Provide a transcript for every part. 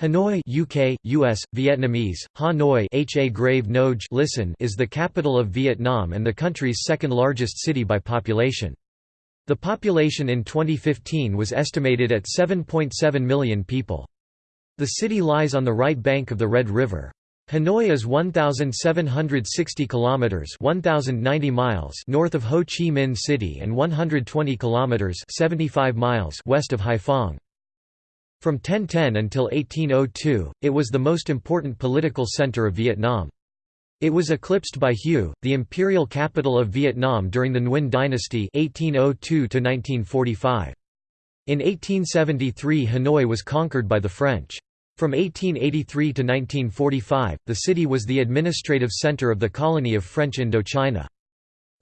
Hanoi UK, US, Vietnamese, Hanoi HA Grave Noj listen is the capital of Vietnam and the country's second largest city by population. The population in 2015 was estimated at 7.7 million people. The city lies on the right bank of the Red River. Hanoi is 1760 kilometers 1090 miles north of Ho Chi Minh City and 120 kilometers 75 miles west of Haiphong. From 1010 until 1802, it was the most important political center of Vietnam. It was eclipsed by Hue, the imperial capital of Vietnam during the Nguyen dynasty 1802 -1945. In 1873 Hanoi was conquered by the French. From 1883 to 1945, the city was the administrative center of the colony of French Indochina.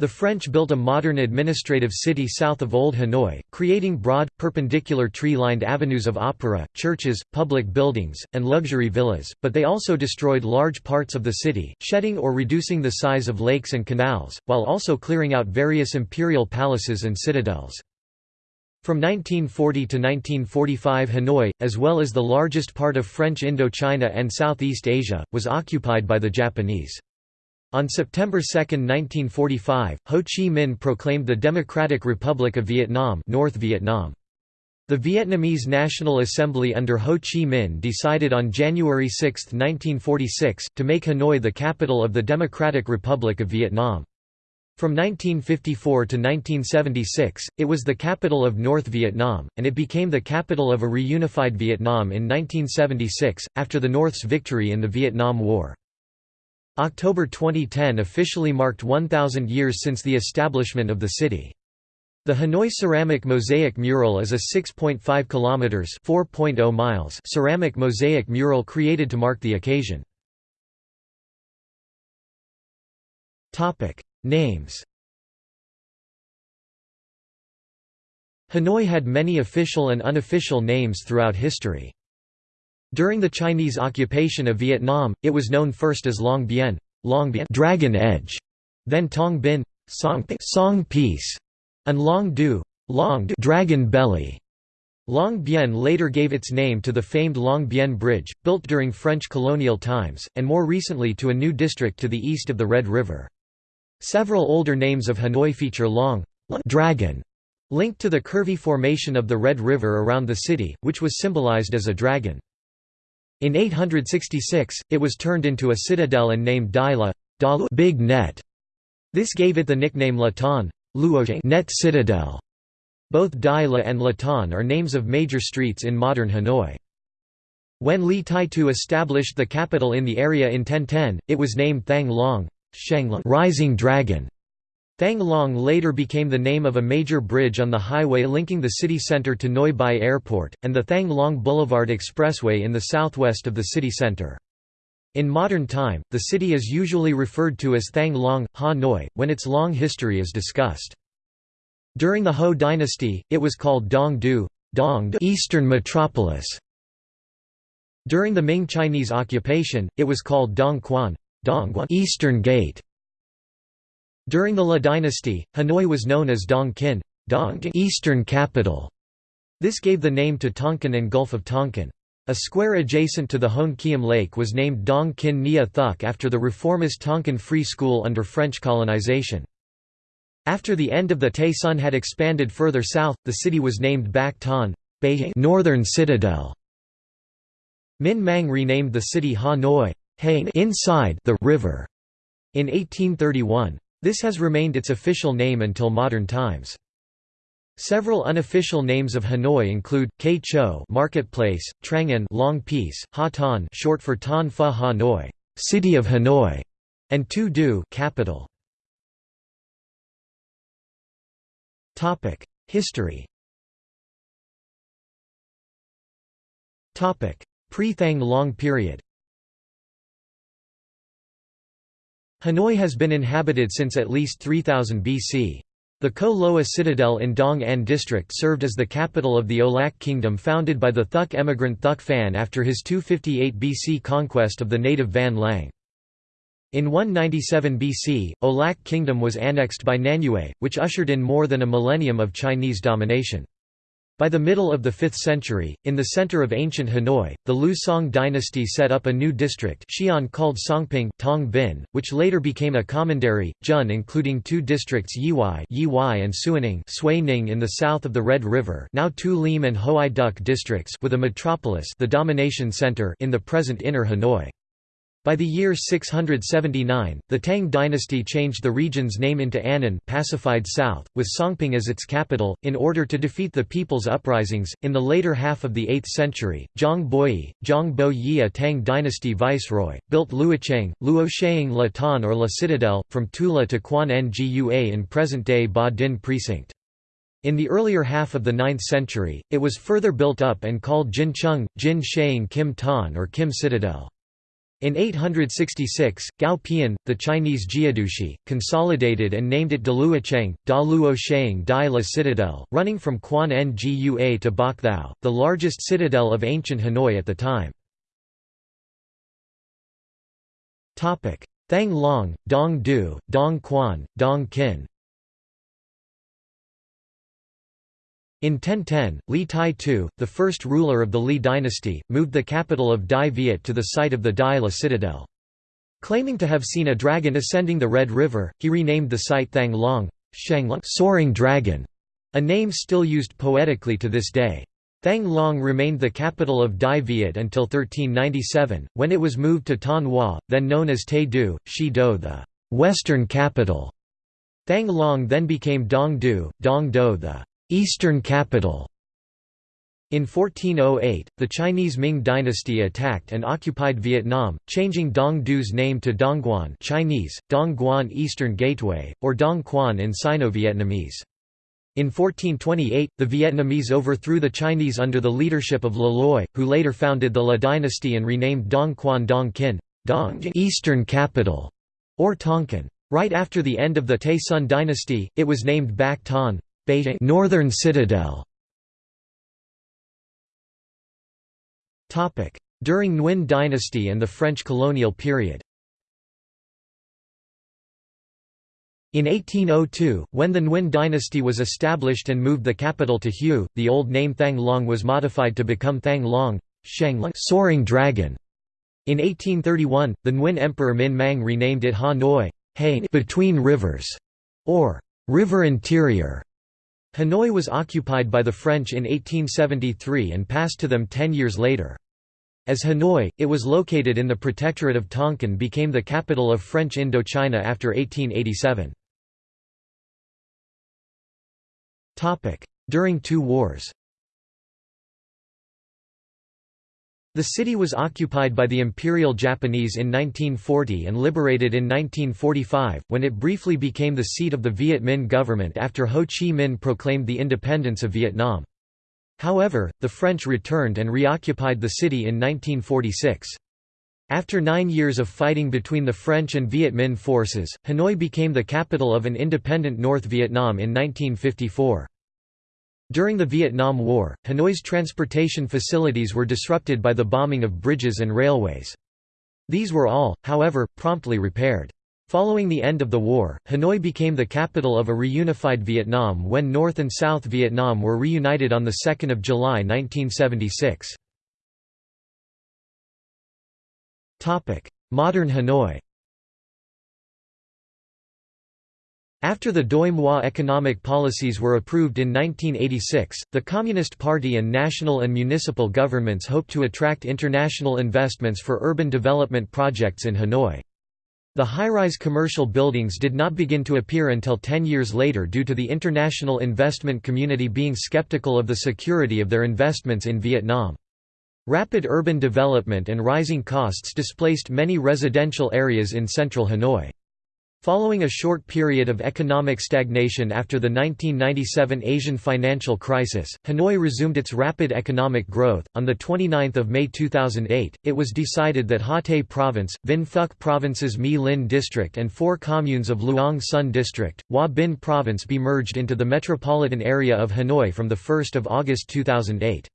The French built a modern administrative city south of Old Hanoi, creating broad, perpendicular tree-lined avenues of opera, churches, public buildings, and luxury villas, but they also destroyed large parts of the city, shedding or reducing the size of lakes and canals, while also clearing out various imperial palaces and citadels. From 1940 to 1945 Hanoi, as well as the largest part of French Indochina and Southeast Asia, was occupied by the Japanese. On September 2, 1945, Ho Chi Minh proclaimed the Democratic Republic of Vietnam North Vietnam. The Vietnamese National Assembly under Ho Chi Minh decided on January 6, 1946, to make Hanoi the capital of the Democratic Republic of Vietnam. From 1954 to 1976, it was the capital of North Vietnam, and it became the capital of a reunified Vietnam in 1976, after the North's victory in the Vietnam War. October 2010 officially marked 1,000 years since the establishment of the city. The Hanoi ceramic mosaic mural is a 6.5 kilometers (4.0 miles) ceramic mosaic mural created to mark the occasion. Topic: Names. Hanoi had many official and unofficial names throughout history. During the Chinese occupation of Vietnam, it was known first as Long Bien, Long Bien Dragon Edge, then Tong Bin, Song, Song Peace, and Long Du, Long du Dragon Belly. Long Bien later gave its name to the famed Long Bien Bridge, built during French colonial times, and more recently to a new district to the east of the Red River. Several older names of Hanoi feature Long Dragon, linked to the curvy formation of the Red River around the city, which was symbolized as a dragon. In 866, it was turned into a citadel and named Dai La Big Net. This gave it the nickname Latan Net Citadel. Both Dai La and Latan are names of major streets in modern Hanoi. When Li Taitu established the capital in the area in 1010, it was named Thang Long Rising Dragon. Thang Long later became the name of a major bridge on the highway linking the city center to Noi Bai Airport, and the Thang Long Boulevard Expressway in the southwest of the city center. In modern time, the city is usually referred to as Thang Long, Ha Noi, when its long history is discussed. During the Ho dynasty, it was called Dong Du, Dong Eastern Metropolis. During the Ming Chinese occupation, it was called Dong Quan, Dongguan Eastern Gate. During the La dynasty, Hanoi was known as Dong Kin Dong Eastern Capital. This gave the name to Tonkin and Gulf of Tonkin. A square adjacent to the Hoan Kiem Lake was named Dong Kin Nia Thuk after the reformist Tonkin Free School under French colonization. After the end of the Tay Son had expanded further south, the city was named Bac Ton Northern Citadel. Minh Mang renamed the city Hanoi inside the river in 1831. This has remained its official name until modern times. Several unofficial names of Hanoi include Kay Cho Marketplace, Trang Long Peace, Ha Tan short for Tan Pha Hanoi, City of Hanoi, and Tu Du capital. Topic: History. Topic: Pre-Thang Long period. Hanoi has been inhabited since at least 3000 BC. The Co Loa citadel in Dong Anh district served as the capital of the Olak kingdom founded by the Thuk emigrant Thuk Phan after his 258 BC conquest of the native Van Lang. In 197 BC, Olak kingdom was annexed by Nanyue, which ushered in more than a millennium of Chinese domination. By the middle of the 5th century, in the center of ancient Hanoi, the Liu Song dynasty set up a new district Xi'an called Songping Tong Bin, which later became a commandery, Jun including two districts Yiwai, Yiwai and Suining Suining in the south of the Red River now Tu Lim and Hoai Duc districts with a metropolis the domination center in the present Inner Hanoi. By the year 679, the Tang dynasty changed the region's name into Annan pacified south, with Songping as its capital, in order to defeat the people's uprisings. In the later half of the 8th century, Zhang Boyi, Zhang Bo Yi a Tang dynasty viceroy, built Luocheng, Luosheing La Tan or La Citadel, from Tula to Quan Ngua in present-day Ba Dinh precinct. In the earlier half of the 9th century, it was further built up and called Jincheng, Jin Sheing Kim Tan or Kim Citadel. In 866, Gao Pian, the Chinese Jiedushi, consolidated and named it Daluocheng, Da Luo Sheng Dai La Citadel, running from Quan Ngua to Bok Thou, the largest citadel of ancient Hanoi at the time. Thang Long, Dong Du, Dong Quan, Dong Kin In 1010, Li Tai Tu, the first ruler of the Li dynasty, moved the capital of Dai Viet to the site of the Dai La citadel. Claiming to have seen a dragon ascending the Red River, he renamed the site Thang Long soaring dragon, a name still used poetically to this day. Thang Long remained the capital of Dai Viet until 1397, when it was moved to Tan Hoa, then known as Tay Du, Shi Do the western capital. Thang Long then became Dong Du, Dong Do the Eastern capital in 1408, the Chinese Ming dynasty attacked and occupied Vietnam, changing Dong Du's name to Dongguan Chinese, Dongguan Eastern Gateway, or Dong Quan in Sino-Vietnamese. In 1428, the Vietnamese overthrew the Chinese under the leadership of Le Loi, who later founded the La dynasty and renamed Dong Quan Dong Kin Dong Eastern capital, or Tonkin. Right after the end of the Tay Son dynasty, it was named Bac Tan, Beijing Northern Citadel during Nguyen dynasty and the French colonial period In 1802, when the Nguyen dynasty was established and moved the capital to Hue, the old name Thang Long was modified to become Thang Long, Sheng soaring dragon. In 1831, the Nguyen Emperor Minh Mang renamed it Ha Noi between rivers, or river interior. Hanoi was occupied by the French in 1873 and passed to them ten years later. As Hanoi, it was located in the Protectorate of Tonkin became the capital of French Indochina after 1887. During two wars The city was occupied by the Imperial Japanese in 1940 and liberated in 1945, when it briefly became the seat of the Viet Minh government after Ho Chi Minh proclaimed the independence of Vietnam. However, the French returned and reoccupied the city in 1946. After nine years of fighting between the French and Viet Minh forces, Hanoi became the capital of an independent North Vietnam in 1954. During the Vietnam War, Hanoi's transportation facilities were disrupted by the bombing of bridges and railways. These were all, however, promptly repaired. Following the end of the war, Hanoi became the capital of a reunified Vietnam when North and South Vietnam were reunited on 2 July 1976. Modern Hanoi After the Doi Moi economic policies were approved in 1986, the Communist Party and national and municipal governments hoped to attract international investments for urban development projects in Hanoi. The high-rise commercial buildings did not begin to appear until ten years later due to the international investment community being skeptical of the security of their investments in Vietnam. Rapid urban development and rising costs displaced many residential areas in central Hanoi. Following a short period of economic stagnation after the 1997 Asian financial crisis, Hanoi resumed its rapid economic growth. On the 29th of May 2008, it was decided that Ha Tay Province, Vinh Phuc Province's My Linh District and four communes of Luang Sun District, Hoa Binh Province be merged into the metropolitan area of Hanoi from the 1st of August 2008.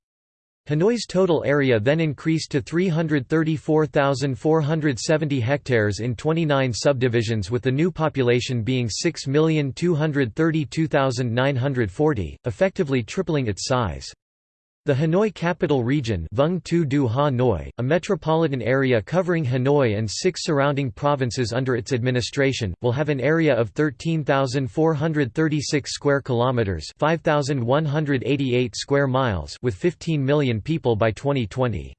Hanoi's total area then increased to 334,470 hectares in 29 subdivisions with the new population being 6,232,940, effectively tripling its size. The Hanoi Capital Region Vung Tu Du Hanoi, a metropolitan area covering Hanoi and six surrounding provinces under its administration, will have an area of 13,436 square kilometers, 5,188 square miles, with 15 million people by 2020.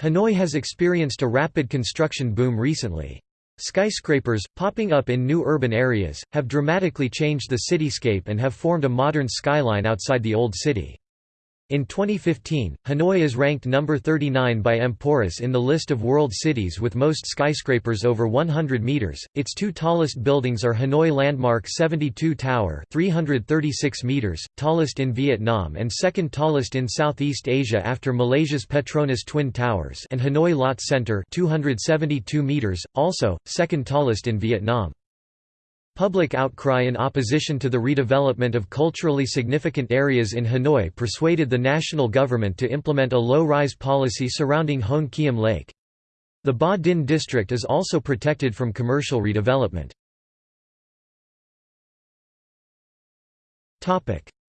Hanoi has experienced a rapid construction boom recently. Skyscrapers, popping up in new urban areas, have dramatically changed the cityscape and have formed a modern skyline outside the old city. In 2015, Hanoi is ranked number 39 by Emporis in the list of world cities with most skyscrapers over 100 meters. Its two tallest buildings are Hanoi Landmark 72 Tower, 336 meters, tallest in Vietnam and second tallest in Southeast Asia after Malaysia's Petronas Twin Towers, and Hanoi Lotte Center, 272 meters, also second tallest in Vietnam. Public outcry in opposition to the redevelopment of culturally significant areas in Hanoi persuaded the national government to implement a low-rise policy surrounding Hoan Kiem Lake. The Ba Dinh district is also protected from commercial redevelopment.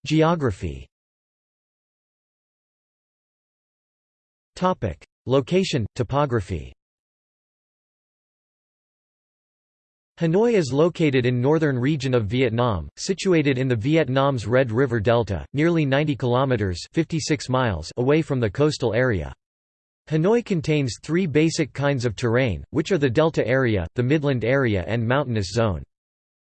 Geography Location, topography Hanoi is located in northern region of Vietnam, situated in the Vietnam's Red River Delta, nearly 90 kilometers (56 miles) away from the coastal area. Hanoi contains three basic kinds of terrain, which are the delta area, the midland area and mountainous zone.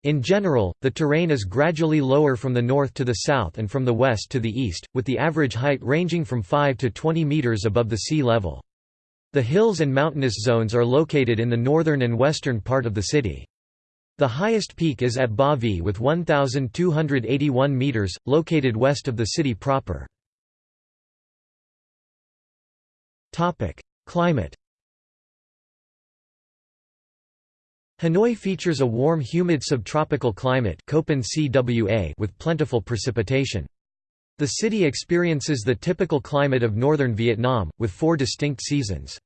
In general, the terrain is gradually lower from the north to the south and from the west to the east, with the average height ranging from 5 to 20 meters above the sea level. The hills and mountainous zones are located in the northern and western part of the city. The highest peak is at Bavi with 1,281 metres, located west of the city proper. Climate Hanoi features a warm humid subtropical climate with plentiful precipitation. The city experiences the typical climate of northern Vietnam, with four distinct seasons.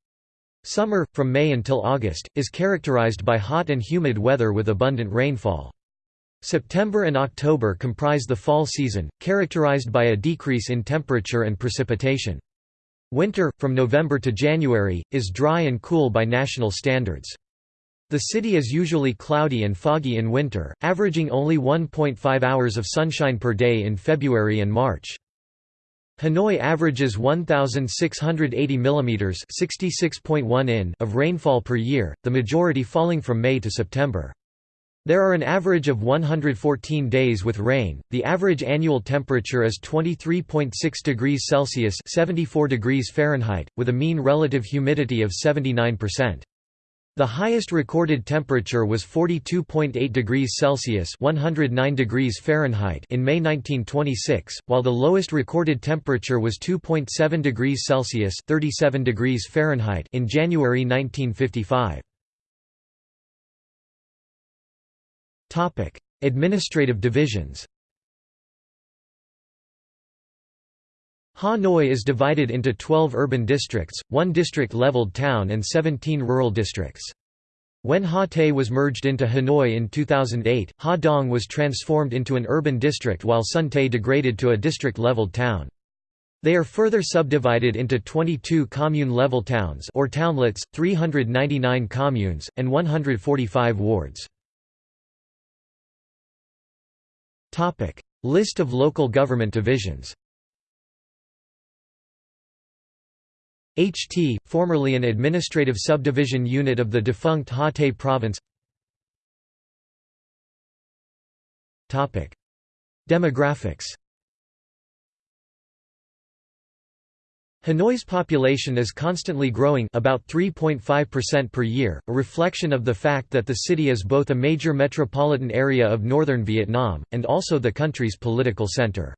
Summer, from May until August, is characterized by hot and humid weather with abundant rainfall. September and October comprise the fall season, characterized by a decrease in temperature and precipitation. Winter, from November to January, is dry and cool by national standards. The city is usually cloudy and foggy in winter, averaging only 1.5 hours of sunshine per day in February and March. Hanoi averages 1,680 mm (66.1 in) of rainfall per year, the majority falling from May to September. There are an average of 114 days with rain. The average annual temperature is 23.6 degrees Celsius (74 degrees Fahrenheit), with a mean relative humidity of 79%. The highest recorded temperature was 42.8 degrees Celsius (109 degrees Fahrenheit) in May 1926, while the lowest recorded temperature was 2.7 degrees Celsius (37 degrees Fahrenheit) in January 1955. Topic: Administrative divisions. Hanoi is divided into 12 urban districts, one district-leveled town and 17 rural districts. When Ha Tay was merged into Hanoi in 2008, Ha Dong was transformed into an urban district while Son Tay degraded to a district-leveled town. They are further subdivided into 22 commune-level towns or townlets, 399 communes, and 145 wards. List of local government divisions HT, formerly an administrative subdivision unit of the defunct Ha Tay province Demographics. Hanoi's population is constantly growing about 3.5% per year, a reflection of the fact that the city is both a major metropolitan area of northern Vietnam, and also the country's political center.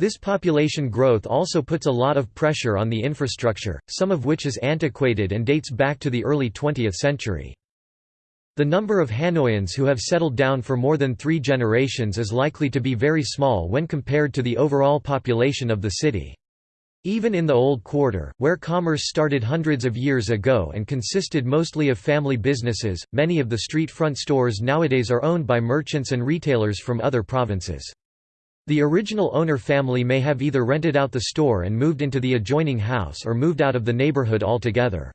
This population growth also puts a lot of pressure on the infrastructure, some of which is antiquated and dates back to the early 20th century. The number of Hanoians who have settled down for more than three generations is likely to be very small when compared to the overall population of the city. Even in the Old Quarter, where commerce started hundreds of years ago and consisted mostly of family businesses, many of the street front stores nowadays are owned by merchants and retailers from other provinces. The original owner family may have either rented out the store and moved into the adjoining house or moved out of the neighborhood altogether.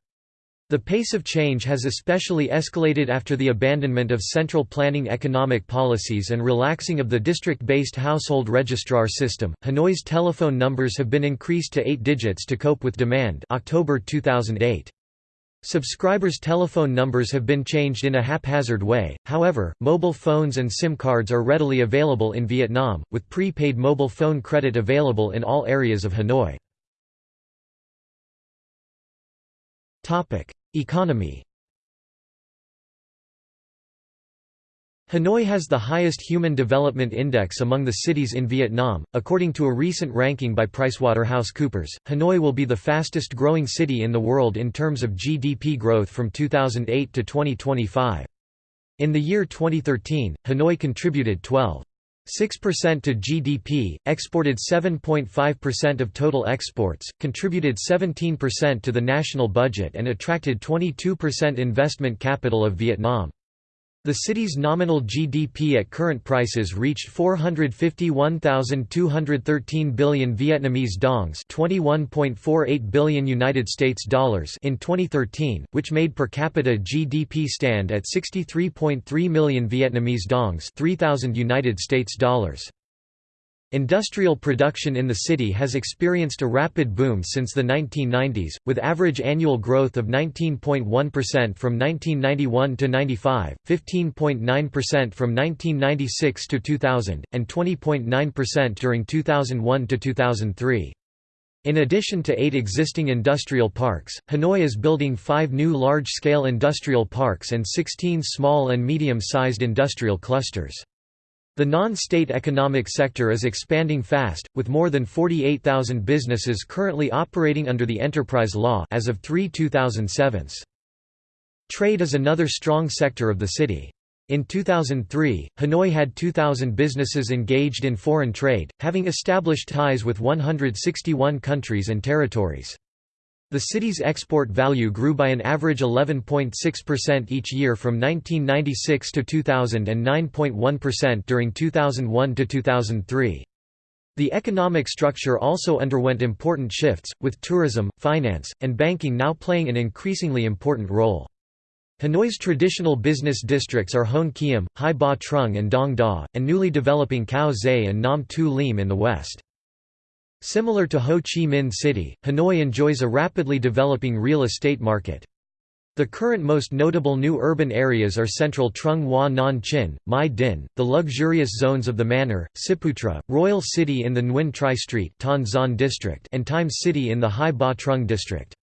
The pace of change has especially escalated after the abandonment of central planning economic policies and relaxing of the district-based household registrar system. Hanoi's telephone numbers have been increased to 8 digits to cope with demand. October 2008. Subscribers' telephone numbers have been changed in a haphazard way, however, mobile phones and SIM cards are readily available in Vietnam, with pre-paid mobile phone credit available in all areas of Hanoi. Economy Hanoi has the highest Human Development Index among the cities in Vietnam. According to a recent ranking by PricewaterhouseCoopers, Hanoi will be the fastest growing city in the world in terms of GDP growth from 2008 to 2025. In the year 2013, Hanoi contributed 12. 6% to GDP, exported 7.5% of total exports, contributed 17% to the national budget and attracted 22% investment capital of Vietnam. The city's nominal GDP at current prices reached 451,213 billion Vietnamese dongs, 21.48 billion United States dollars in 2013, which made per capita GDP stand at 63.3 million Vietnamese dongs, 3000 United States dollars. Industrial production in the city has experienced a rapid boom since the 1990s, with average annual growth of 19.1% from 1991 to 95, 15.9% from 1996 to 2000, and 20.9% during 2001 to 2003. In addition to eight existing industrial parks, Hanoi is building five new large-scale industrial parks and 16 small and medium-sized industrial clusters. The non-state economic sector is expanding fast, with more than 48,000 businesses currently operating under the enterprise law as of 3 2007. Trade is another strong sector of the city. In 2003, Hanoi had 2,000 businesses engaged in foreign trade, having established ties with 161 countries and territories. The city's export value grew by an average 11.6% each year from 1996 to 2000 and 9.1% during 2001 to 2003. The economic structure also underwent important shifts, with tourism, finance, and banking now playing an increasingly important role. Hanoi's traditional business districts are Hoan Kiem, Hai Ba Trung and Dong Da, and newly developing Cau Giay and Nam Tu Lim in the west. Similar to Ho Chi Minh City, Hanoi enjoys a rapidly developing real estate market. The current most notable new urban areas are central Trung Hoa Nan Chin, Mai Dinh, the luxurious zones of the Manor, Ciputra, Royal City in the Nguyen Tri Street district and Times City in the Hai Ba Trung district.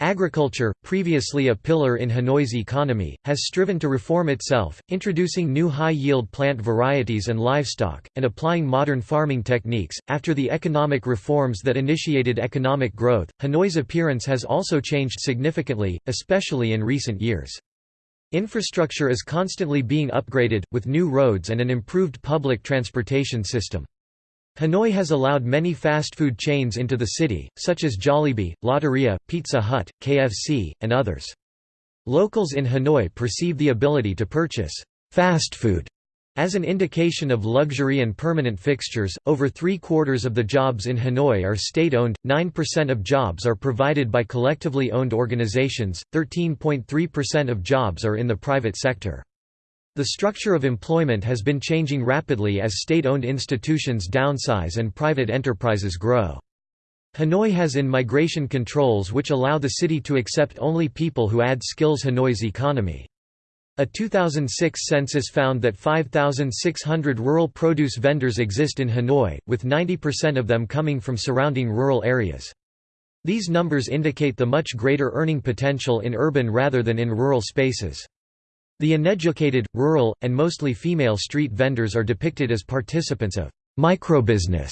Agriculture, previously a pillar in Hanoi's economy, has striven to reform itself, introducing new high-yield plant varieties and livestock, and applying modern farming techniques. After the economic reforms that initiated economic growth, Hanoi's appearance has also changed significantly, especially in recent years. Infrastructure is constantly being upgraded, with new roads and an improved public transportation system. Hanoi has allowed many fast food chains into the city, such as Jollibee, Lotteria, Pizza Hut, KFC, and others. Locals in Hanoi perceive the ability to purchase fast food as an indication of luxury and permanent fixtures. Over three quarters of the jobs in Hanoi are state owned, 9% of jobs are provided by collectively owned organizations, 13.3% of jobs are in the private sector. The structure of employment has been changing rapidly as state-owned institutions downsize and private enterprises grow. Hanoi has in-migration controls which allow the city to accept only people who add skills Hanoi's economy. A 2006 census found that 5,600 rural produce vendors exist in Hanoi, with 90% of them coming from surrounding rural areas. These numbers indicate the much greater earning potential in urban rather than in rural spaces. The uneducated, rural, and mostly female street vendors are depicted as participants of microbusiness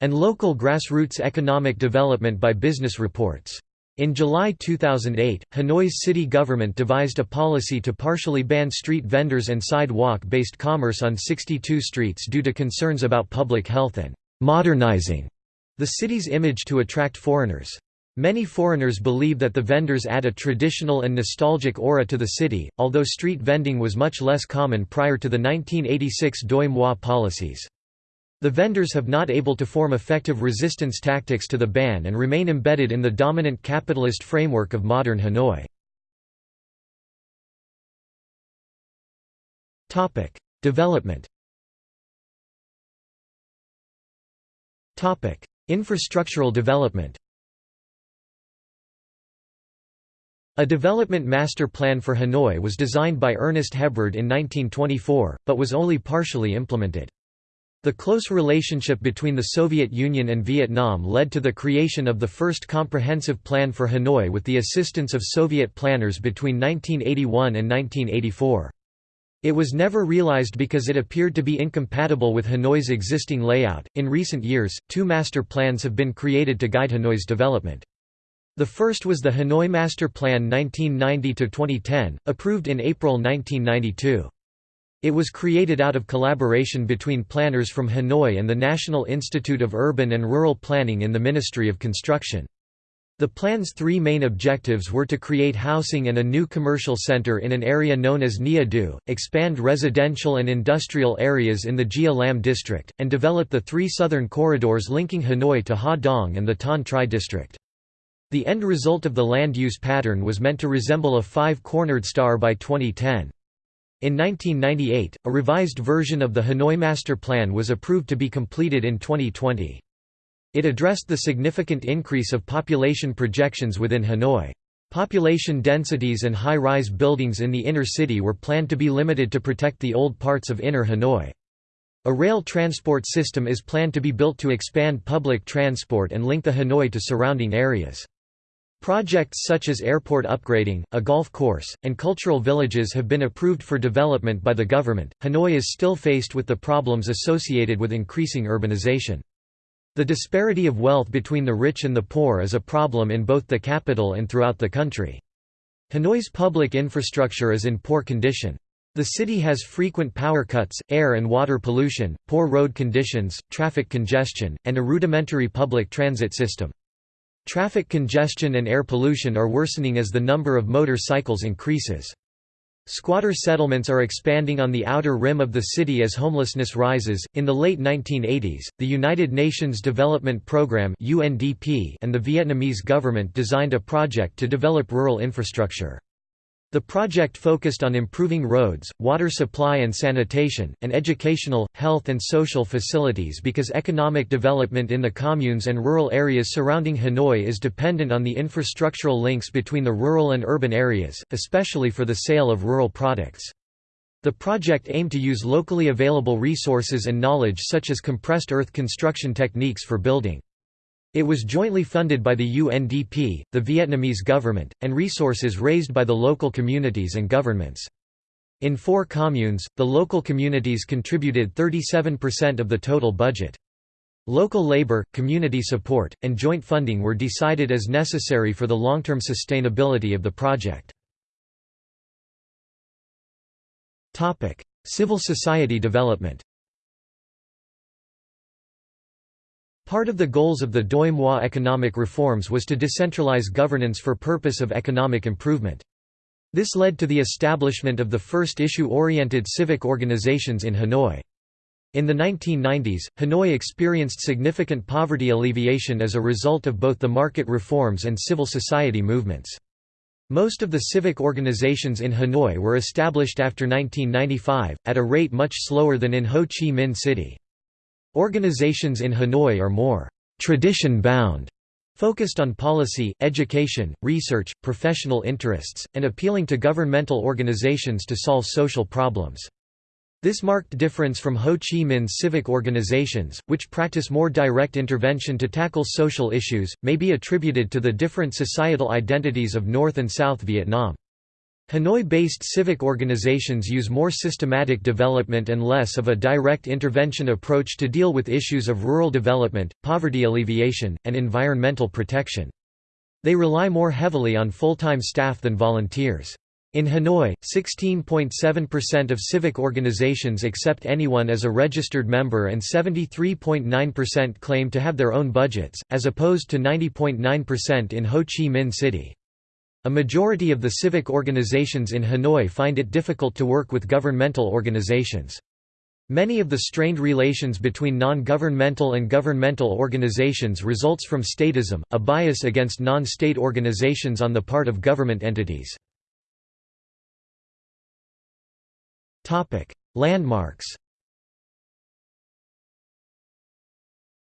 and local grassroots economic development by business reports. In July 2008, Hanoi's city government devised a policy to partially ban street vendors and sidewalk-based commerce on 62 streets due to concerns about public health and modernizing the city's image to attract foreigners. Many foreigners believe that the vendors add a traditional and nostalgic aura to the city, although street vending was much less common prior to the 1986 Doi Moi policies. The vendors have not able to form effective resistance tactics to the ban and remain embedded in the dominant capitalist framework of modern Hanoi. Development Infrastructural development A development master plan for Hanoi was designed by Ernest Hebrard in 1924, but was only partially implemented. The close relationship between the Soviet Union and Vietnam led to the creation of the first comprehensive plan for Hanoi with the assistance of Soviet planners between 1981 and 1984. It was never realized because it appeared to be incompatible with Hanoi's existing layout. In recent years, two master plans have been created to guide Hanoi's development. The first was the Hanoi Master Plan 1990–2010, approved in April 1992. It was created out of collaboration between planners from Hanoi and the National Institute of Urban and Rural Planning in the Ministry of Construction. The plan's three main objectives were to create housing and a new commercial center in an area known as Nia Du, expand residential and industrial areas in the Gia Lam district, and develop the three southern corridors linking Hanoi to Ha Dong and the Tan Tri district. The end result of the land use pattern was meant to resemble a five-cornered star by 2010. In 1998, a revised version of the Hanoi Master Plan was approved to be completed in 2020. It addressed the significant increase of population projections within Hanoi. Population densities and high-rise buildings in the inner city were planned to be limited to protect the old parts of inner Hanoi. A rail transport system is planned to be built to expand public transport and link the Hanoi to surrounding areas. Projects such as airport upgrading, a golf course, and cultural villages have been approved for development by the government. Hanoi is still faced with the problems associated with increasing urbanization. The disparity of wealth between the rich and the poor is a problem in both the capital and throughout the country. Hanoi's public infrastructure is in poor condition. The city has frequent power cuts, air and water pollution, poor road conditions, traffic congestion, and a rudimentary public transit system. Traffic congestion and air pollution are worsening as the number of motor cycles increases. Squatter settlements are expanding on the outer rim of the city as homelessness rises. In the late 1980s, the United Nations Development Programme (UNDP) and the Vietnamese government designed a project to develop rural infrastructure. The project focused on improving roads, water supply and sanitation, and educational, health and social facilities because economic development in the communes and rural areas surrounding Hanoi is dependent on the infrastructural links between the rural and urban areas, especially for the sale of rural products. The project aimed to use locally available resources and knowledge such as compressed earth construction techniques for building. It was jointly funded by the UNDP, the Vietnamese government, and resources raised by the local communities and governments. In four communes, the local communities contributed 37% of the total budget. Local labor, community support, and joint funding were decided as necessary for the long-term sustainability of the project. Civil society development Part of the goals of the Doi Moi economic reforms was to decentralize governance for purpose of economic improvement. This led to the establishment of the first issue-oriented civic organizations in Hanoi. In the 1990s, Hanoi experienced significant poverty alleviation as a result of both the market reforms and civil society movements. Most of the civic organizations in Hanoi were established after 1995, at a rate much slower than in Ho Chi Minh City. Organizations in Hanoi are more tradition-bound, focused on policy, education, research, professional interests, and appealing to governmental organizations to solve social problems. This marked difference from Ho Chi Minh's civic organizations, which practice more direct intervention to tackle social issues, may be attributed to the different societal identities of North and South Vietnam. Hanoi-based civic organizations use more systematic development and less of a direct intervention approach to deal with issues of rural development, poverty alleviation, and environmental protection. They rely more heavily on full-time staff than volunteers. In Hanoi, 16.7% of civic organizations accept anyone as a registered member and 73.9% claim to have their own budgets, as opposed to 90.9% in Ho Chi Minh City. A majority of the civic organizations in Hanoi find it difficult to work with governmental organizations. Many of the strained relations between non-governmental and governmental organizations results from statism, a bias against non-state organizations on the part of government entities. Landmarks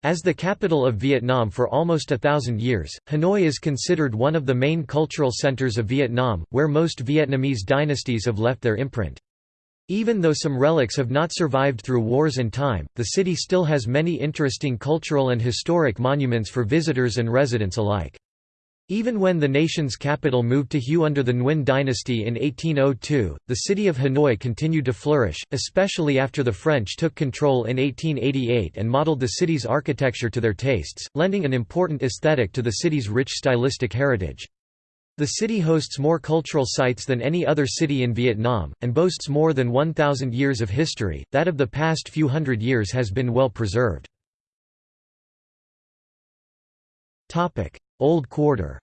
As the capital of Vietnam for almost a thousand years, Hanoi is considered one of the main cultural centers of Vietnam, where most Vietnamese dynasties have left their imprint. Even though some relics have not survived through wars and time, the city still has many interesting cultural and historic monuments for visitors and residents alike. Even when the nation's capital moved to Hue under the Nguyen dynasty in 1802, the city of Hanoi continued to flourish, especially after the French took control in 1888 and modeled the city's architecture to their tastes, lending an important aesthetic to the city's rich stylistic heritage. The city hosts more cultural sites than any other city in Vietnam, and boasts more than 1,000 years of history, that of the past few hundred years has been well preserved. Old Quarter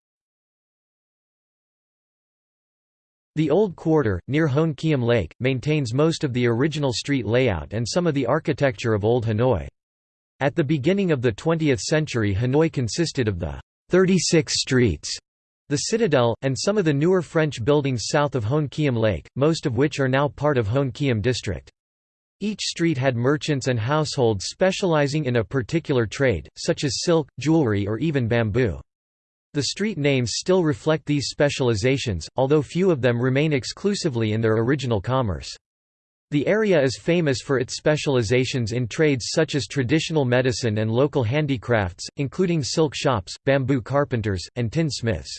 The Old Quarter, near Hoan Kiem Lake, maintains most of the original street layout and some of the architecture of Old Hanoi. At the beginning of the 20th century Hanoi consisted of the 36 streets, the Citadel, and some of the newer French buildings south of Hoan Kiem Lake, most of which are now part of Hoan Kiem district. Each street had merchants and households specializing in a particular trade, such as silk, jewelry or even bamboo. The street names still reflect these specializations, although few of them remain exclusively in their original commerce. The area is famous for its specializations in trades such as traditional medicine and local handicrafts, including silk shops, bamboo carpenters, and tin smiths.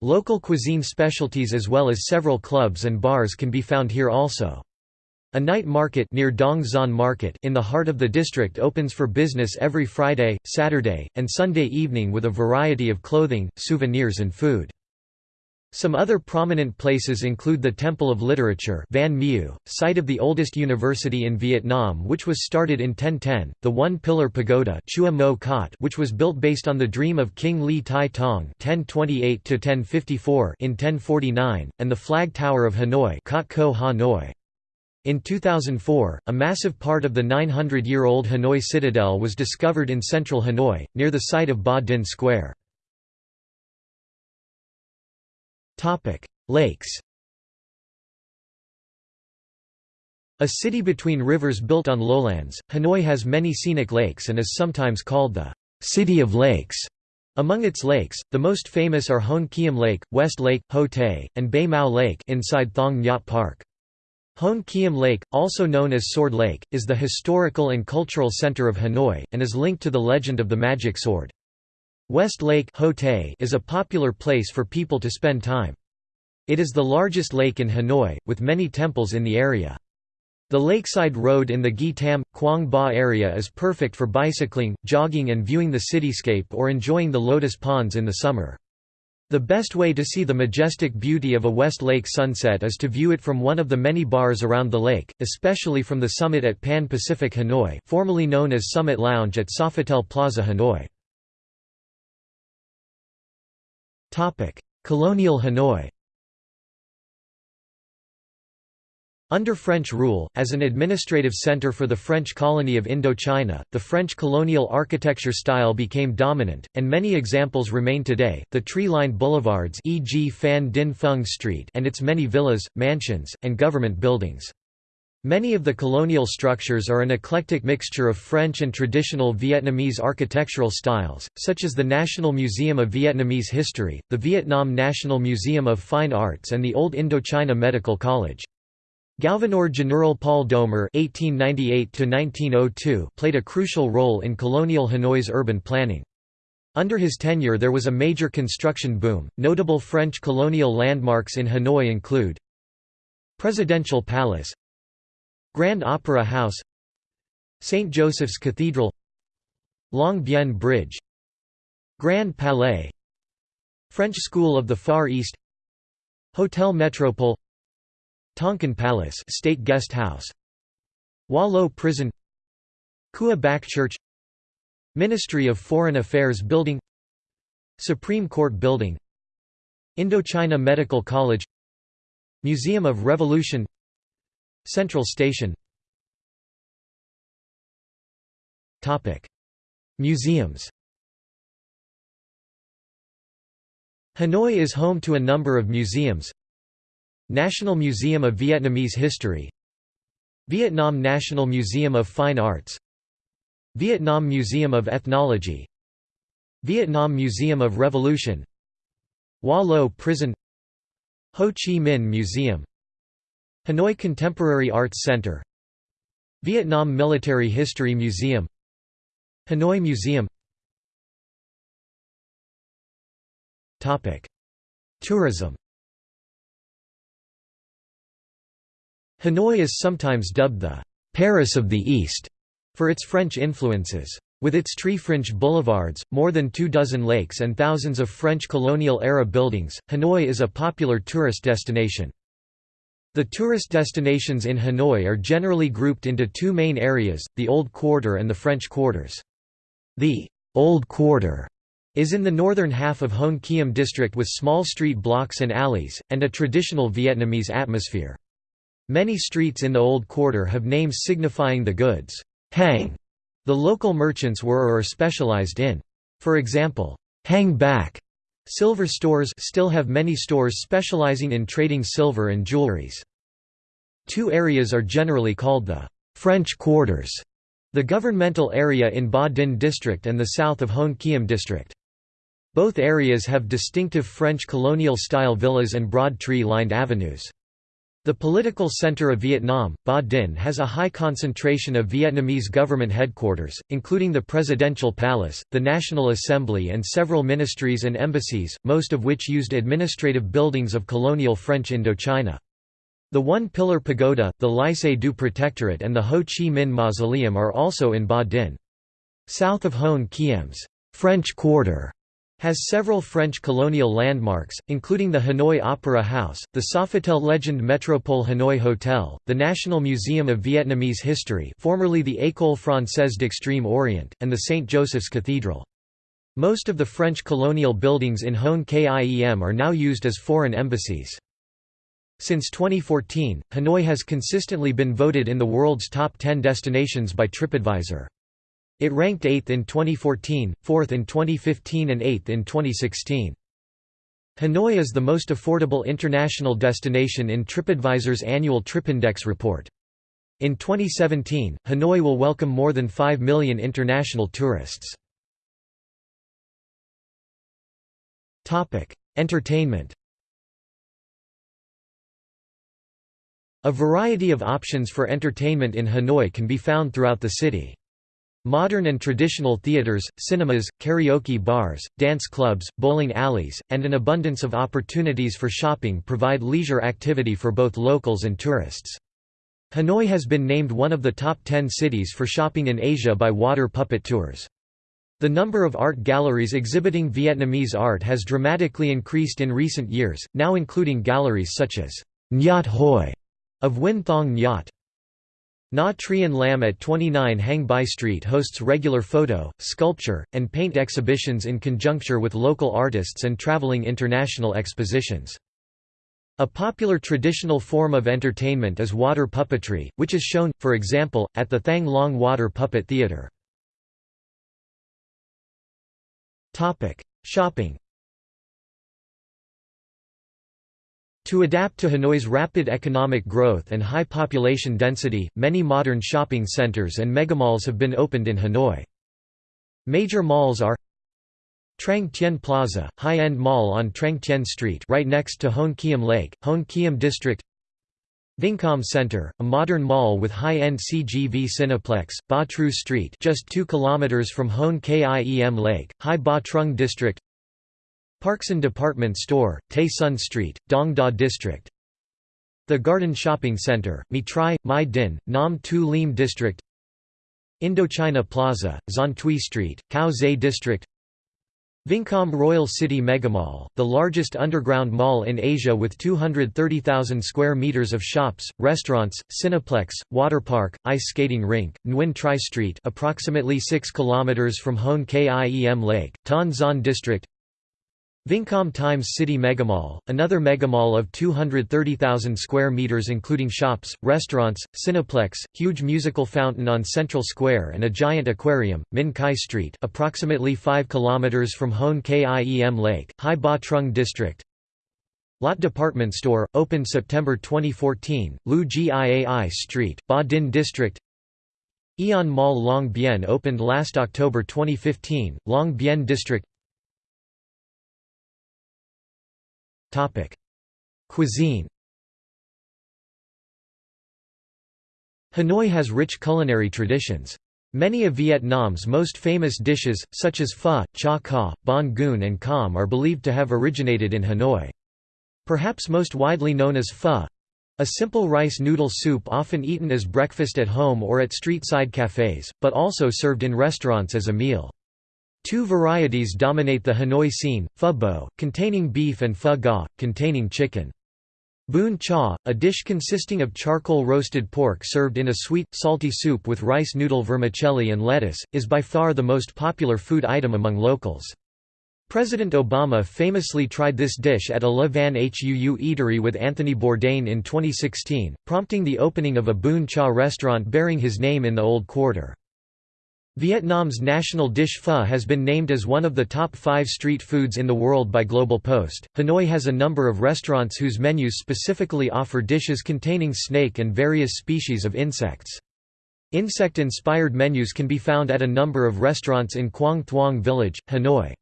Local cuisine specialties as well as several clubs and bars can be found here also. A night market near Dong Xuan Market in the heart of the district opens for business every Friday, Saturday, and Sunday evening with a variety of clothing, souvenirs and food. Some other prominent places include the Temple of Literature Van Mieu, site of the oldest university in Vietnam which was started in 1010, the One-Pillar Pagoda Chua Mo Kot which was built based on the dream of King Li Tai Tong in 1049 and the Flag Tower of Hanoi Kot Ko Hanoi. In 2004, a massive part of the 900-year-old Hanoi Citadel was discovered in central Hanoi, near the site of Ba Dinh Square. Lakes A city between rivers built on lowlands, Hanoi has many scenic lakes and is sometimes called the «City of Lakes». Among its lakes, the most famous are Hoan Kiem Lake, West Lake, Ho Tay, and Bay Mau Lake inside Thong Nhat Park. Hoan Kiem Lake, also known as Sword Lake, is the historical and cultural center of Hanoi, and is linked to the legend of the magic sword. West Lake is a popular place for people to spend time. It is the largest lake in Hanoi, with many temples in the area. The lakeside road in the Gi Tam, Quang Ba area is perfect for bicycling, jogging and viewing the cityscape or enjoying the lotus ponds in the summer. The best way to see the majestic beauty of a West Lake sunset is to view it from one of the many bars around the lake, especially from the summit at Pan Pacific Hanoi formerly known as Summit Lounge at Sofitel Plaza Hanoi. Colonial Hanoi Under French rule, as an administrative centre for the French colony of Indochina, the French colonial architecture style became dominant, and many examples remain today, the tree-lined boulevards e.g. Phan Dinh Phung Street and its many villas, mansions, and government buildings. Many of the colonial structures are an eclectic mixture of French and traditional Vietnamese architectural styles, such as the National Museum of Vietnamese History, the Vietnam National Museum of Fine Arts and the Old Indochina Medical College. Gouverneur General Paul Doumer (1898–1902) played a crucial role in colonial Hanoi's urban planning. Under his tenure there was a major construction boom. Notable French colonial landmarks in Hanoi include Presidential Palace, Grand Opera House, St. Joseph's Cathedral, Long Bien Bridge, Grand Palais, French School of the Far East, Hotel Metropole Tonkin Palace State Guest House. Hoa Lo Prison. Cua Bac Church. Ministry of Foreign Affairs Building. Supreme Court Building. Indochina Medical College. Museum of Revolution. Central Station. Museums. Hanoi is home to a number of museums National Museum of Vietnamese History Vietnam National Museum of Fine Arts Vietnam Museum of Ethnology Vietnam Museum of Revolution Hoa Lo Prison Ho Chi Minh Museum Hanoi Contemporary Arts Center Vietnam Military History Museum Hanoi Museum. Tourism Hanoi is sometimes dubbed the «Paris of the East» for its French influences. With its tree-fringed boulevards, more than two dozen lakes and thousands of French colonial-era buildings, Hanoi is a popular tourist destination. The tourist destinations in Hanoi are generally grouped into two main areas, the Old Quarter and the French Quarters. The Old Quarter is in the northern half of Hoan Kiem district with small street blocks and alleys, and a traditional Vietnamese atmosphere. Many streets in the Old Quarter have names signifying the goods hang the local merchants were or are specialized in. For example, Hang Bac silver stores still have many stores specializing in trading silver and jewelries. Two areas are generally called the French Quarters, the governmental area in Ba Dinh district and the south of Hoan Kiem district. Both areas have distinctive French colonial-style villas and broad tree-lined avenues. The political center of Vietnam, Ba Dinh has a high concentration of Vietnamese government headquarters, including the Presidential Palace, the National Assembly and several ministries and embassies, most of which used administrative buildings of colonial French Indochina. The One-Pillar Pagoda, the Lycée du Protectorat and the Ho Chi Minh Mausoleum are also in Ba Dinh. South of Hoan Kiem's French Quarter has several French colonial landmarks, including the Hanoi Opera House, the Sofitel Legend Metropole Hanoi Hotel, the National Museum of Vietnamese History formerly the École Française d'Extrême Orient, and the St. Joseph's Cathedral. Most of the French colonial buildings in Hoan Kiem are now used as foreign embassies. Since 2014, Hanoi has consistently been voted in the world's top 10 destinations by TripAdvisor. It ranked 8th in 2014, 4th in 2015 and 8th in 2016. Hanoi is the most affordable international destination in TripAdvisor's annual TripIndex report. In 2017, Hanoi will welcome more than 5 million international tourists. Entertainment A variety of options for entertainment in Hanoi can be found throughout the city. Modern and traditional theaters, cinemas, karaoke bars, dance clubs, bowling alleys, and an abundance of opportunities for shopping provide leisure activity for both locals and tourists. Hanoi has been named one of the top 10 cities for shopping in Asia by Water Puppet Tours. The number of art galleries exhibiting Vietnamese art has dramatically increased in recent years, now including galleries such as Nhot Hoi of Win Thong Nhot. Na Trien Lam at 29 Hang Bai Street hosts regular photo, sculpture, and paint exhibitions in conjuncture with local artists and traveling international expositions. A popular traditional form of entertainment is water puppetry, which is shown, for example, at the Thang Long Water Puppet Theatre. Shopping To adapt to Hanoi's rapid economic growth and high population density, many modern shopping centers and megamalls have been opened in Hanoi. Major malls are Trang Tien Plaza, high-end mall on Trang Tien Street right next to Hoan Kiem Lake, Hoan Kiem District Vincom Center, a modern mall with high-end CGV Cineplex, Ba Trieu Street just 2 km from Hoan Kiem Lake, Hai Ba Trung District Parkson Department Store, Tay Son Street, Dong Da District. The Garden Shopping Center, Mi Trai, My Dinh, Nam Tu Liem District. Indochina Plaza, Xuan Thuy Street, Cau Giay District. Vincom Royal City Megamall, the largest underground mall in Asia with 230,000 square meters of shops, restaurants, Cineplex, waterpark, ice skating rink, Nguyen Trai Street approximately 6 kilometers from Hoan Kiem Lake, Ton Zon District Vincom Times City Megamall, another megamall of 230,000 square meters including shops, restaurants, Cineplex, huge musical fountain on Central Square and a giant aquarium, Minh Khai Street approximately 5 kilometers from Hoan Kiem Lake, Hai Ba Trung District. Lotte Department Store, opened September 2014, Lieu Giai Street, Ba Dinh District. Aeon Mall Long Bien opened last October 2015, Long Bien District Cuisine Hanoi has rich culinary traditions. Many of Vietnam's most famous dishes, such as pho, cha ca, banh cuon and com are believed to have originated in Hanoi. Perhaps most widely known as pho, a simple rice noodle soup often eaten as breakfast at home or at street-side cafes, but also served in restaurants as a meal. Two varieties dominate the Hanoi scene, pho bo, containing beef and pho ga, containing chicken. Bún cha, a dish consisting of charcoal roasted pork served in a sweet, salty soup with rice noodle vermicelli and lettuce, is by far the most popular food item among locals. President Obama famously tried this dish at a Le Van Huu eatery with Anthony Bourdain in 2016, prompting the opening of a Bún cha restaurant bearing his name in the Old Quarter. Vietnam's national dish pho has been named as one of the top five street foods in the world by Global Post. Hanoi has a number of restaurants whose menus specifically offer dishes containing snake and various species of insects. Insect-inspired menus can be found at a number of restaurants in Quang Thuong Village, Hanoi.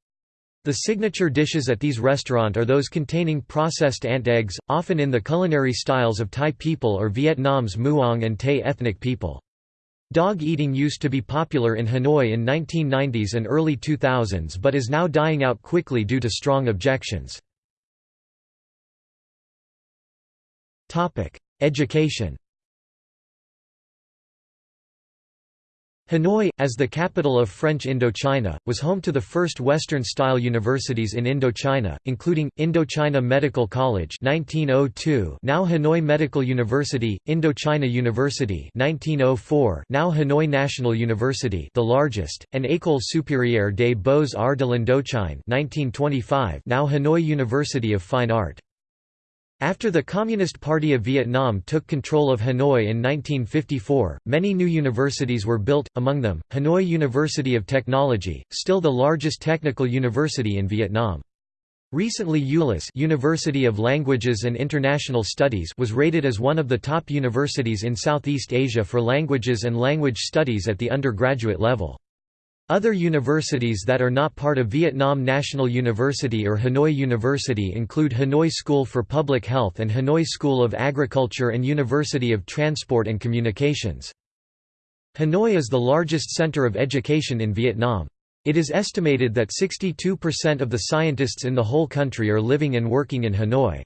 The signature dishes at these restaurants are those containing processed ant eggs, often in the culinary styles of Thai people or Vietnam's Muong and Tay ethnic people. Dog eating used to be popular in Hanoi in 1990s and early 2000s but is now dying out quickly due to strong objections. Education Hanoi, as the capital of French Indochina, was home to the first Western-style universities in Indochina, including, Indochina Medical College 1902 now Hanoi Medical University, Indochina University 1904 now Hanoi National University the largest, and École supérieure des beaux-arts de l'Indochine 1925 now Hanoi University of Fine Art. After the Communist Party of Vietnam took control of Hanoi in 1954, many new universities were built, among them, Hanoi University of Technology, still the largest technical university in Vietnam. Recently ULIS University of Languages and International Studies was rated as one of the top universities in Southeast Asia for languages and language studies at the undergraduate level. Other universities that are not part of Vietnam National University or Hanoi University include Hanoi School for Public Health and Hanoi School of Agriculture and University of Transport and Communications. Hanoi is the largest center of education in Vietnam. It is estimated that 62% of the scientists in the whole country are living and working in Hanoi.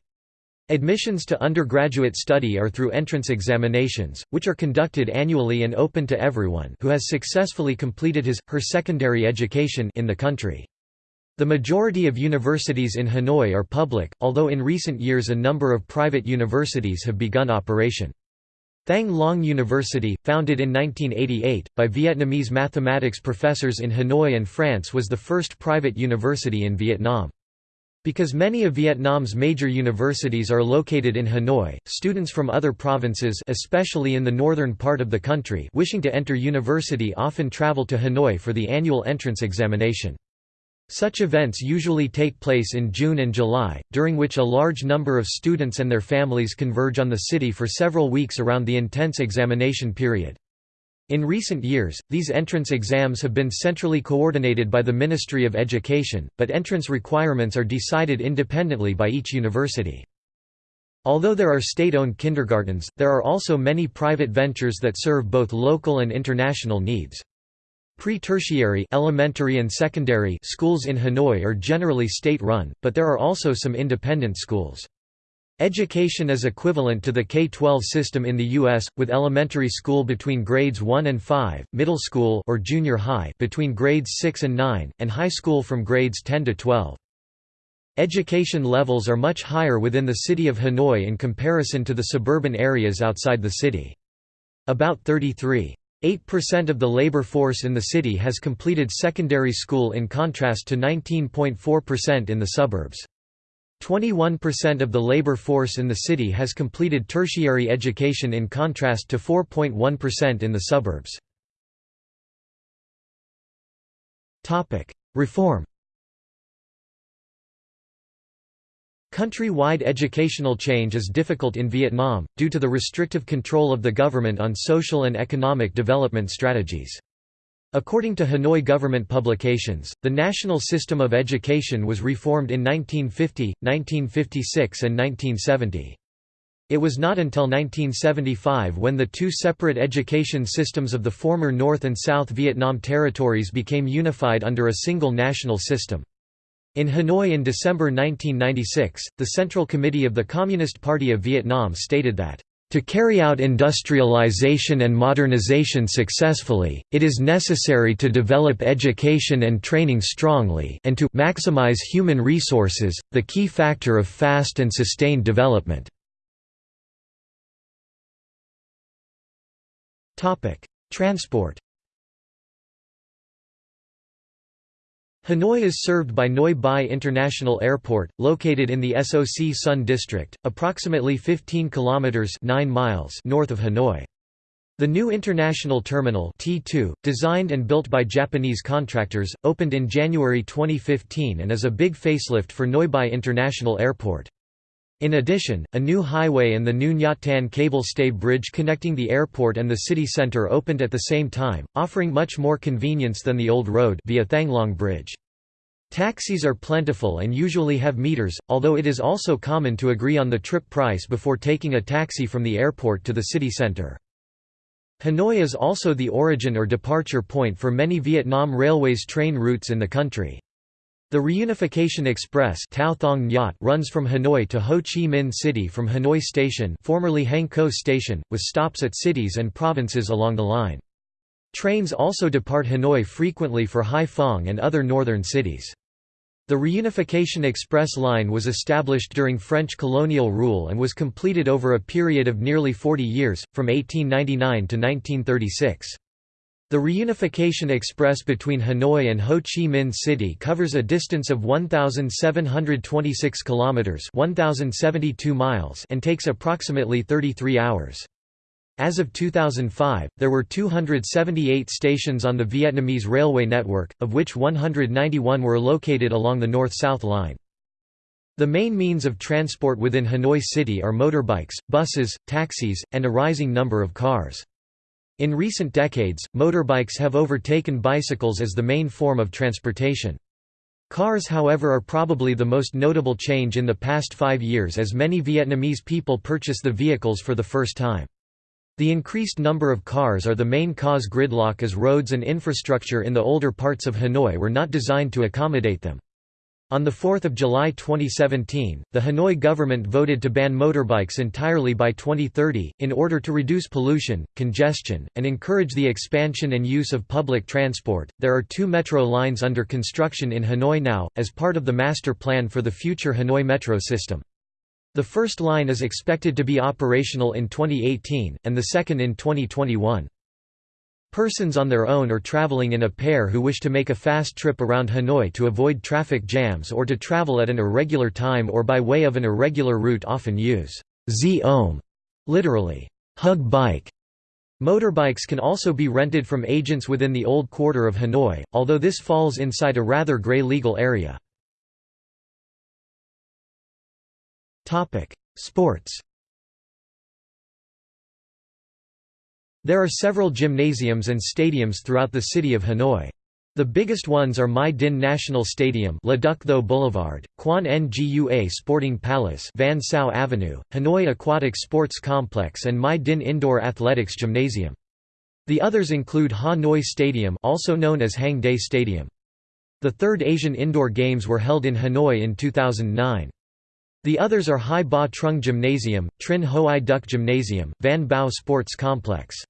Admissions to undergraduate study are through entrance examinations, which are conducted annually and open to everyone who has successfully completed his, her secondary education in the country. The majority of universities in Hanoi are public, although in recent years a number of private universities have begun operation. Thang Long University, founded in 1988, by Vietnamese mathematics professors in Hanoi and France was the first private university in Vietnam. Because many of Vietnam's major universities are located in Hanoi, students from other provinces especially in the northern part of the country wishing to enter university often travel to Hanoi for the annual entrance examination. Such events usually take place in June and July, during which a large number of students and their families converge on the city for several weeks around the intense examination period. In recent years, these entrance exams have been centrally coordinated by the Ministry of Education, but entrance requirements are decided independently by each university. Although there are state-owned kindergartens, there are also many private ventures that serve both local and international needs. Pre-tertiary elementary and secondary schools in Hanoi are generally state-run, but there are also some independent schools. Education is equivalent to the K-12 system in the U.S., with elementary school between grades 1 and 5, middle school or junior high between grades 6 and 9, and high school from grades 10 to 12. Education levels are much higher within the city of Hanoi in comparison to the suburban areas outside the city. About 33.8% of the labor force in the city has completed secondary school in contrast to 19.4% in the suburbs. 21% of the labor force in the city has completed tertiary education in contrast to 4.1% in the suburbs. Reform Country-wide educational change is difficult in Vietnam, due to the restrictive control of the government on social and economic development strategies. According to Hanoi government publications, the national system of education was reformed in 1950, 1956 and 1970. It was not until 1975 when the two separate education systems of the former North and South Vietnam territories became unified under a single national system. In Hanoi in December 1996, the Central Committee of the Communist Party of Vietnam stated that to carry out industrialization and modernization successfully, it is necessary to develop education and training strongly and to maximize human resources, the key factor of fast and sustained development. Transport Hanoi is served by Noi Bai International Airport, located in the Soc Son District, approximately 15 kilometers 9 miles north of Hanoi. The new international terminal T2, designed and built by Japanese contractors, opened in January 2015 and is a big facelift for Noi Bai International Airport. In addition, a new highway and the new Nhat Tan cable stay bridge connecting the airport and the city center opened at the same time, offering much more convenience than the old road via Thanglong Bridge. Taxis are plentiful and usually have meters, although it is also common to agree on the trip price before taking a taxi from the airport to the city center. Hanoi is also the origin or departure point for many Vietnam Railways train routes in the country. The Reunification Express runs from Hanoi to Ho Chi Minh City from Hanoi Station formerly Hang Co Station, with stops at cities and provinces along the line. Trains also depart Hanoi frequently for Hai Phong and other northern cities. The Reunification Express line was established during French colonial rule and was completed over a period of nearly 40 years, from 1899 to 1936. The Reunification Express between Hanoi and Ho Chi Minh City covers a distance of 1726 kilometers, 1072 miles, and takes approximately 33 hours. As of 2005, there were 278 stations on the Vietnamese railway network, of which 191 were located along the north-south line. The main means of transport within Hanoi City are motorbikes, buses, taxis, and a rising number of cars. In recent decades, motorbikes have overtaken bicycles as the main form of transportation. Cars however are probably the most notable change in the past five years as many Vietnamese people purchase the vehicles for the first time. The increased number of cars are the main cause gridlock as roads and infrastructure in the older parts of Hanoi were not designed to accommodate them. On 4 July 2017, the Hanoi government voted to ban motorbikes entirely by 2030, in order to reduce pollution, congestion, and encourage the expansion and use of public transport. There are two metro lines under construction in Hanoi now, as part of the master plan for the future Hanoi metro system. The first line is expected to be operational in 2018, and the second in 2021. Persons on their own or traveling in a pair who wish to make a fast trip around Hanoi to avoid traffic jams or to travel at an irregular time or by way of an irregular route often use xe om, literally, hug bike. Motorbikes can also be rented from agents within the old quarter of Hanoi, although this falls inside a rather grey legal area. Sports There are several gymnasiums and stadiums throughout the city of Hanoi. The biggest ones are Mai Dinh National Stadium Tho Boulevard, Quan Ngua Sporting Palace Van Sao Avenue, Hanoi Aquatic Sports Complex and Mai Dinh Indoor Athletics Gymnasium. The others include Ha Noi Stadium also known as Hang Day Stadium. The third Asian Indoor Games were held in Hanoi in 2009. The others are Hai Ba Trung Gymnasium, Trinh Hoai Duc Gymnasium, Van Bao Sports Complex.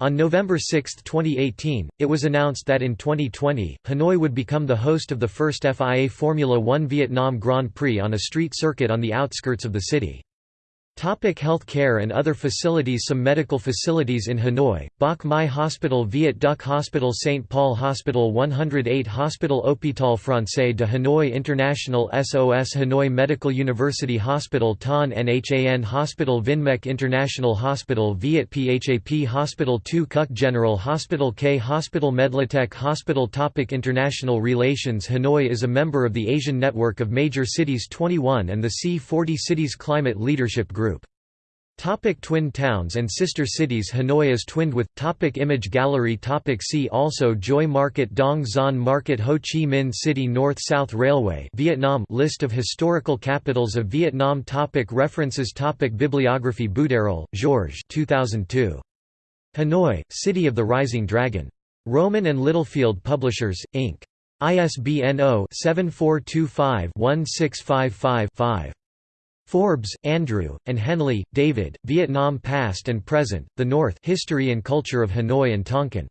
On November 6, 2018, it was announced that in 2020, Hanoi would become the host of the first FIA Formula One Vietnam Grand Prix on a street circuit on the outskirts of the city. Topic health care and other facilities Some medical facilities in Hanoi, Bach Mai Hospital Viet Duc Hospital St. Paul Hospital 108 Hospital Hôpital Français de Hanoi International SOS Hanoi Medical University Hospital Ton Nhan Hospital Vinmec International Hospital Viet PHAP Hospital 2 Cuc General Hospital K Hospital Medlatech Hospital Topic International relations Hanoi is a member of the Asian Network of Major Cities 21 and the C40 Cities Climate Leadership Group. Topic twin towns and sister cities Hanoi is twinned with topic Image gallery topic See also Joy Market Dong Xuan Market Ho Chi Minh City North-South Railway Vietnam List of historical capitals of Vietnam topic References topic Bibliography Boudarel, Georges 2002. Hanoi, City of the Rising Dragon. Rowman and Littlefield Publishers, Inc. ISBN 0-7425-1655-5. Forbes, Andrew, and Henley, David, Vietnam Past and Present, The North History and Culture of Hanoi and Tonkin.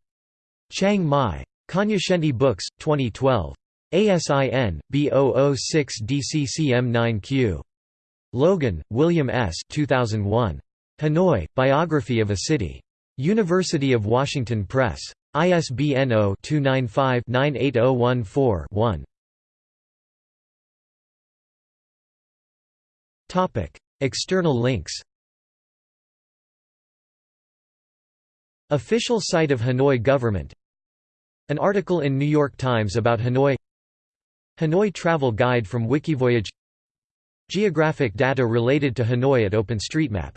Chiang Mai. Cognoscenti Books, 2012. ASIN, B006DCCM9Q. Logan, William S. 2001. Hanoi, Biography of a City. University of Washington Press. ISBN 0-295-98014-1. External links Official site of Hanoi government An article in New York Times about Hanoi Hanoi travel guide from Wikivoyage Geographic data related to Hanoi at OpenStreetMap